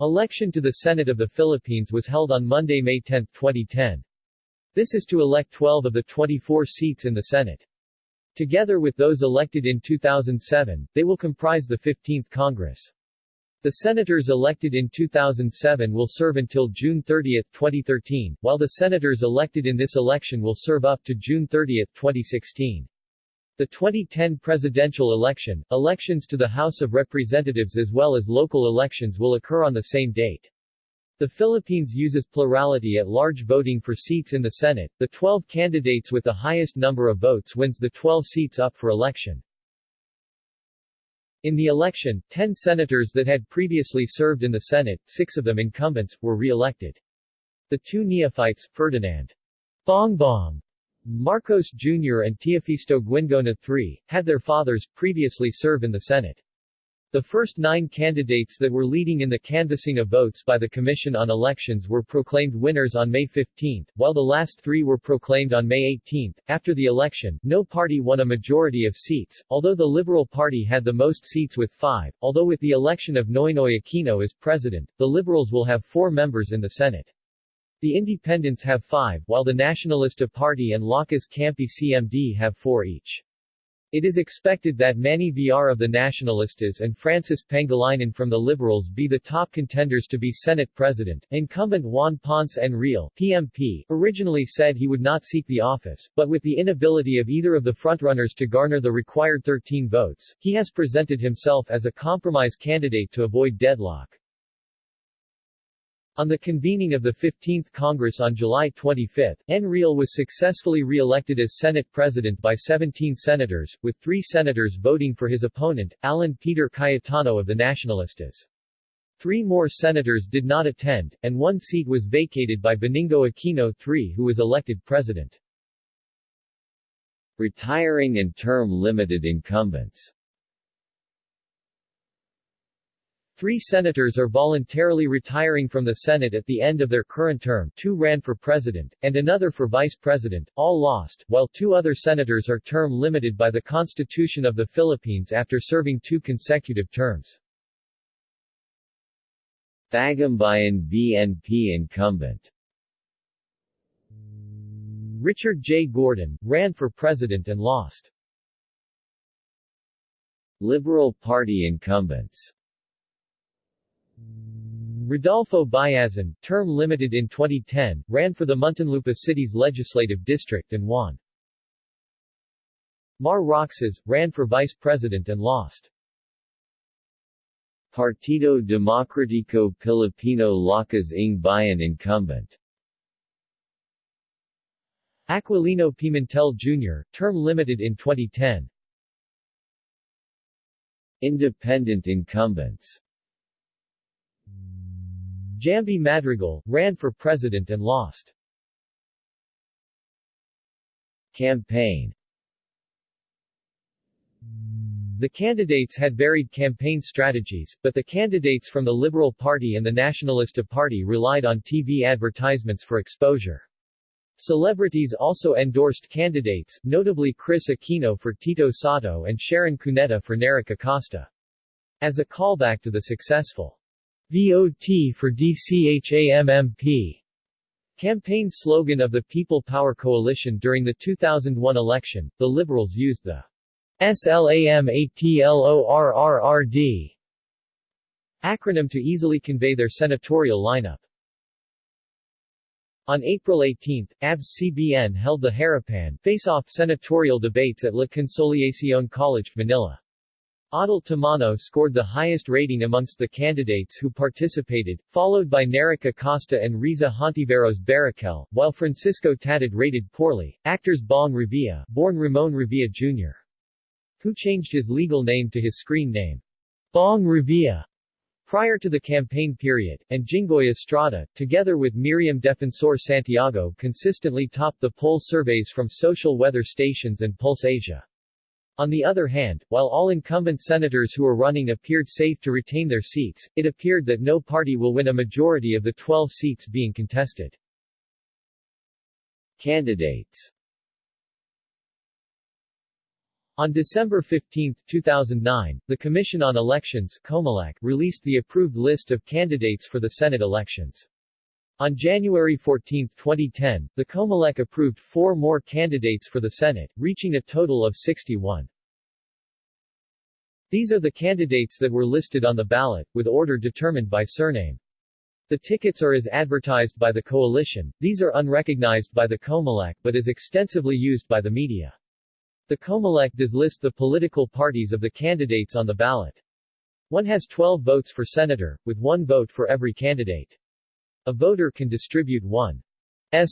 Election to the Senate of the Philippines was held on Monday, May 10, 2010. This is to elect 12 of the 24 seats in the Senate. Together with those elected in 2007, they will comprise the 15th Congress. The senators elected in 2007 will serve until June 30, 2013, while the senators elected in this election will serve up to June 30, 2016. The 2010 presidential election, elections to the House of Representatives as well as local elections will occur on the same date. The Philippines uses plurality at large voting for seats in the Senate. The 12 candidates with the highest number of votes wins the 12 seats up for election. In the election, 10 senators that had previously served in the Senate, six of them incumbents, were re-elected. The two neophytes, Ferdinand Bongbong Marcos Jr. and Teofisto Guingona III, had their fathers previously serve in the Senate. The first nine candidates that were leading in the canvassing of votes by the Commission on Elections were proclaimed winners on May 15, while the last three were proclaimed on May 18. After the election, no party won a majority of seats, although the Liberal Party had the most seats with five, although with the election of Noynoy Aquino as president, the Liberals will have four members in the Senate. The Independents have five, while the Nacionalista Party and Lakas Kampi CMD have four each. It is expected that Manny Villar of the Nacionalistas and Francis Pangilinan from the Liberals be the top contenders to be Senate President. Incumbent Juan Ponce Enrile, PMP, originally said he would not seek the office, but with the inability of either of the frontrunners to garner the required 13 votes, he has presented himself as a compromise candidate to avoid deadlock. On the convening of the 15th Congress on July 25, Enrile was successfully re-elected as Senate President by 17 senators, with three senators voting for his opponent, Alan Peter Cayetano of the Nacionalistas. Three more senators did not attend, and one seat was vacated by Benigno Aquino III who was elected president. Retiring and term-limited incumbents Three senators are voluntarily retiring from the Senate at the end of their current term two ran for president, and another for vice president, all lost, while two other senators are term limited by the Constitution of the Philippines after serving two consecutive terms. Bagumbayan BNP incumbent Richard J. Gordon, ran for president and lost. Liberal Party incumbents Rodolfo Biazon, term limited in 2010, ran for the Muntinlupa City's legislative district and won. Mar Roxas, ran for vice president and lost. Partido Democrático Pilipino Lakas ng Bayan incumbent Aquilino Pimentel Jr., term limited in 2010. Independent incumbents Jamby Madrigal, ran for president and lost. Campaign The candidates had varied campaign strategies, but the candidates from the Liberal Party and the Nacionalista Party relied on TV advertisements for exposure. Celebrities also endorsed candidates, notably Kris Aquino for Tito Sotto and Sharon Cuneta for Neric Acosta. As a callback to the successful VOT for DCHAMMP campaign slogan of the People Power Coalition during the 2001 election, the Liberals used the SLAMATLORRRD acronym to easily convey their senatorial lineup. On April 18, ABS-CBN held the Harapan face-off senatorial debates at La Consolacion College, Manila. Adel Tamano scored the highest rating amongst the candidates who participated, followed by Neric Acosta and Risa Hontiveros Baraquel, while Francisco Tatad rated poorly. Actors Bong Revilla, born Ramon Revilla Jr., who changed his legal name to his screen name, Bong Revilla, prior to the campaign period, and Jinggoy Estrada, together with Miriam Defensor Santiago consistently topped the poll surveys from social weather stations and Pulse Asia. On the other hand, while all incumbent senators who are running appeared safe to retain their seats, it appeared that no party will win a majority of the 12 seats being contested. Candidates On December 15, 2009, the Commission on Elections COMELEC, released the approved list of candidates for the Senate elections. On January 14, 2010, the COMELEC approved four more candidates for the Senate, reaching a total of 61. These are the candidates that were listed on the ballot, with order determined by surname. The tickets are as advertised by the coalition, these are unrecognized by the COMELEC but is extensively used by the media. The COMELEC does list the political parties of the candidates on the ballot. One has 12 votes for senator, with one vote for every candidate. A voter can distribute one's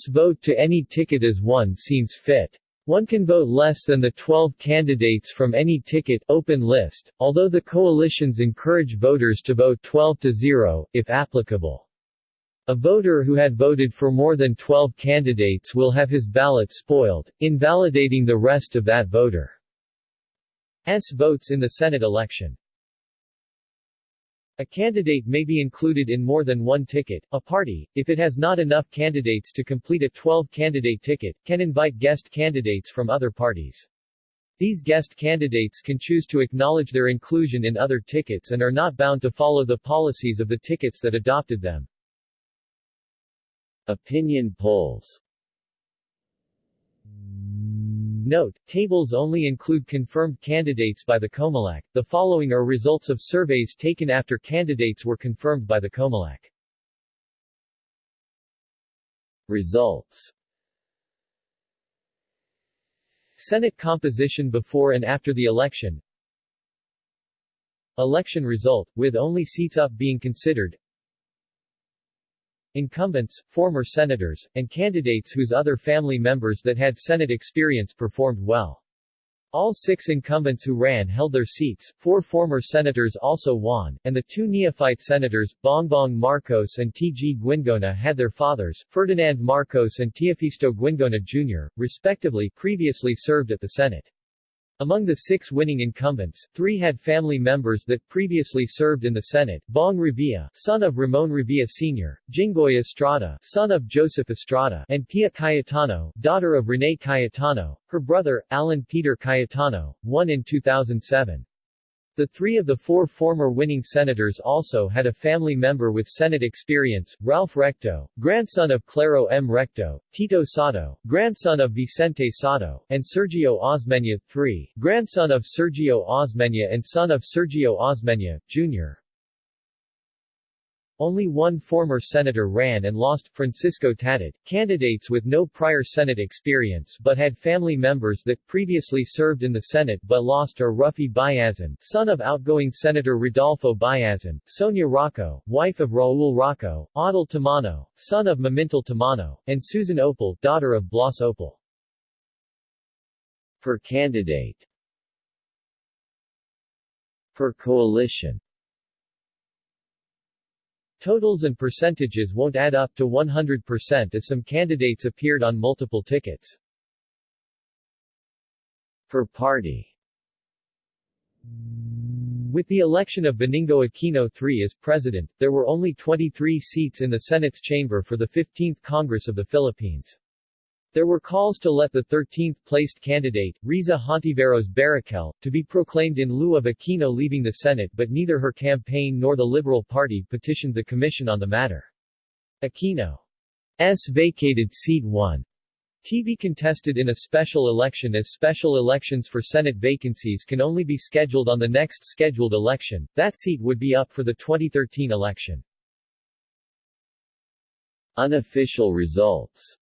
vote to any ticket as one seems fit. One can vote less than the 12 candidates from any ticket open list, although the coalitions encourage voters to vote 12 to 0, if applicable. A voter who had voted for more than 12 candidates will have his ballot spoiled, invalidating the rest of that voter's votes in the Senate election. A candidate may be included in more than one ticket. A party, if it has not enough candidates to complete a 12-candidate ticket, can invite guest candidates from other parties. These guest candidates can choose to acknowledge their inclusion in other tickets and are not bound to follow the policies of the tickets that adopted them. Opinion polls Note, tables only include confirmed candidates by the COMELEC. The following are results of surveys taken after candidates were confirmed by the COMELEC. Results Senate composition before and after the election Election result, with only seats up being considered Incumbents, former senators, and candidates whose other family members that had Senate experience performed well. All six incumbents who ran held their seats, four former senators also won, and the two neophyte senators, Bongbong Marcos and T.G. Guingona had their fathers, Ferdinand Marcos and Teofisto Guingona Jr., respectively previously served at the Senate. Among the six winning incumbents, three had family members that previously served in the Senate, Bong Revilla, son of Ramon Revilla Sr., Jinggoy Estrada, son of Joseph Estrada, and Pia Cayetano, daughter of Rene Cayetano, her brother, Alan Peter Cayetano, won in 2007. The three of the four former winning senators also had a family member with Senate experience, Ralph Recto, grandson of Claro M. Recto, Tito Sotto, grandson of Vicente Sotto, and Sergio Osmeña III, grandson of Sergio Osmeña and son of Sergio Osmeña, Jr. Only one former senator ran and lost, Francisco Tatad. Candidates with no prior Senate experience but had family members that previously served in the Senate but lost are Ruffy Biazon, son of outgoing Senator Rodolfo Biazon, Sonia Roco, wife of Raul Roco, Adel Tamano, son of Mamintal Tamano, and Susan Ople, daughter of Blas Ople. Per candidate Per coalition Totals and percentages won't add up to 100% as some candidates appeared on multiple tickets. Per party With the election of Benigno Aquino III as president, there were only 23 seats in the Senate's chamber for the 15th Congress of the Philippines. There were calls to let the 13th-placed candidate, Risa Hontiveros Baraquel, to be proclaimed in lieu of Aquino leaving the Senate but neither her campaign nor the Liberal Party petitioned the Commission on the matter. Aquino's vacated seat 1 to be contested in a special election as special elections for Senate vacancies can only be scheduled on the next scheduled election, that seat would be up for the 2013 election. Unofficial results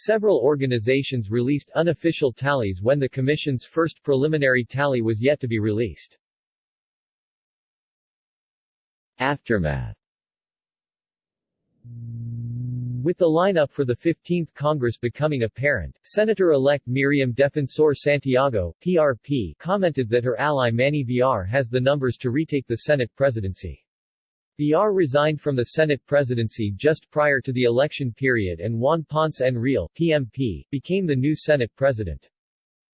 Several organizations released unofficial tallies when the Commission's first preliminary tally was yet to be released. Aftermath with the lineup for the 15th Congress becoming apparent, Senator-elect Miriam Defensor Santiago, PRP, commented that her ally Manny Villar has the numbers to retake the Senate presidency. Villar resigned from the Senate presidency just prior to the election period and Juan Ponce Enrile, PMP, became the new Senate president.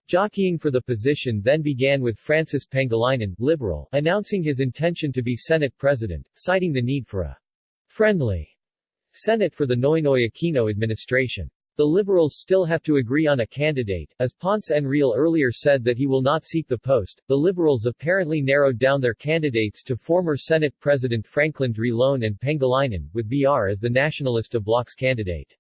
Jockeying for the position then began with Francis Pangilinan, liberal, announcing his intention to be Senate president, citing the need for a friendly Senate for the Noynoy Aquino administration. The Liberals still have to agree on a candidate, as Ponce Enrile earlier said that he will not seek the post. The Liberals apparently narrowed down their candidates to former Senate President Franklin Drilon and Pangilinan, with Villar as the Nacionalista Bloc's candidate.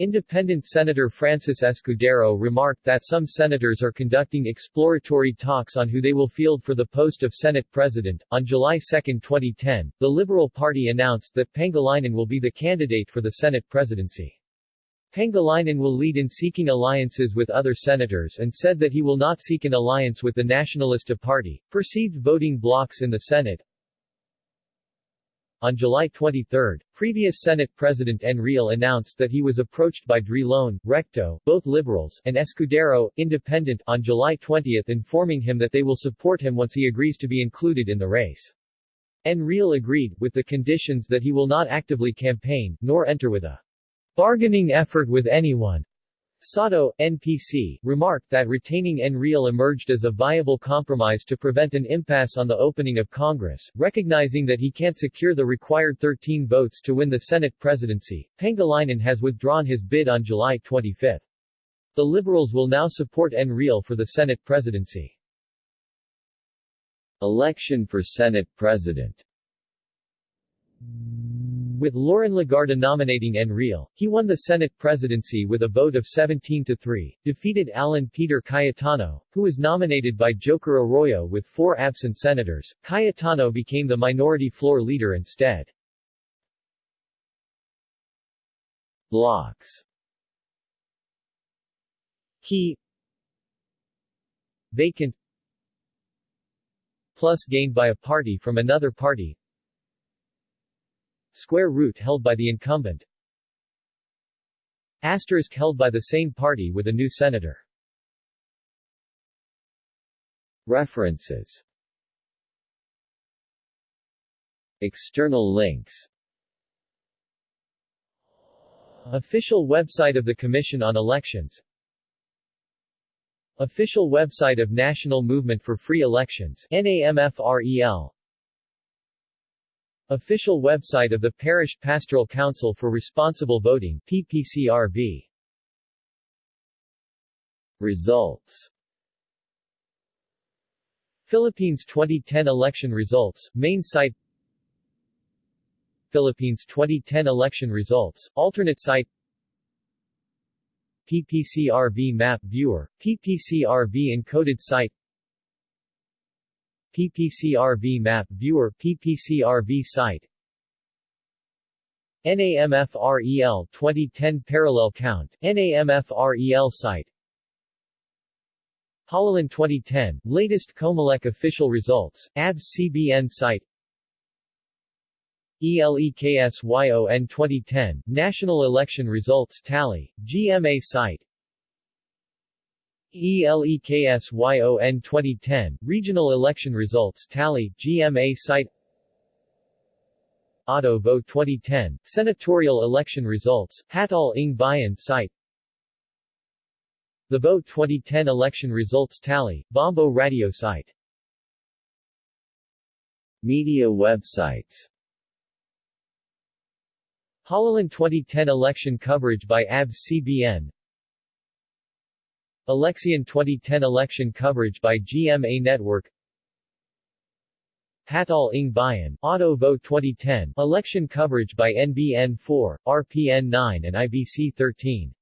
Independent Senator Francis Escudero remarked that some senators are conducting exploratory talks on who they will field for the post of Senate President. On July 2, 2010, the Liberal Party announced that Pangilinan will be the candidate for the Senate presidency. Pangilinan will lead in seeking alliances with other senators and said that he will not seek an alliance with the Nacionalista Party. Perceived voting blocs in the Senate On July 23, previous Senate President Enrile announced that he was approached by Drilon, Recto, both liberals, and Escudero, independent, on July 20 informing him that they will support him once he agrees to be included in the race. Enrile agreed, with the conditions that he will not actively campaign, nor enter with a bargaining effort with anyone. Sotto, NPC, remarked that retaining Enrile emerged as a viable compromise to prevent an impasse on the opening of Congress, recognizing that he can't secure the required 13 votes to win the Senate presidency. Pangilinan has withdrawn his bid on July 25. The Liberals will now support Enrile for the Senate presidency. Election for Senate President with Loren Legarda nominating Enrile, he won the Senate presidency with a vote of 17 to 3, defeated Alan Peter Cayetano, who was nominated by Joker Arroyo with four absent senators. Cayetano became the minority floor leader instead. Blocks He Vacant Plus gained by a party from another party Square root held by the incumbent. Asterisk held by the same party with a new senator. References. External links. Official website of the Commission on Elections. Official website of National Movement for Free Elections NAMFREL Official website of the Parish Pastoral Council for Responsible Voting PPCRV Results. Philippines 2010 election results, main site. Philippines 2010 election results, alternate site. PPCRV map viewer, PPCRV encoded site PPCRV map viewer PPCRV site. NAMFREL 2010 parallel count NAMFREL site. Halalan 2010 latest Comelec official results ABS CBN site. ELEKSYON 2010 National Election Results Tally GMA site ELEKSYON 2010 Regional Election Results Tally GMA site Auto Vote 2010 Senatorial Election Results Hatol ng Bayan site The Vote 2010 Election Results Tally Bombo Radio site Media websites Halalan 2010 election coverage by ABS CBN Eleksyon 2010 election coverage by GMA Network. Hatol ng Bayan, Auto Vote 2010, election coverage by NBN 4, RPN 9 and IBC 13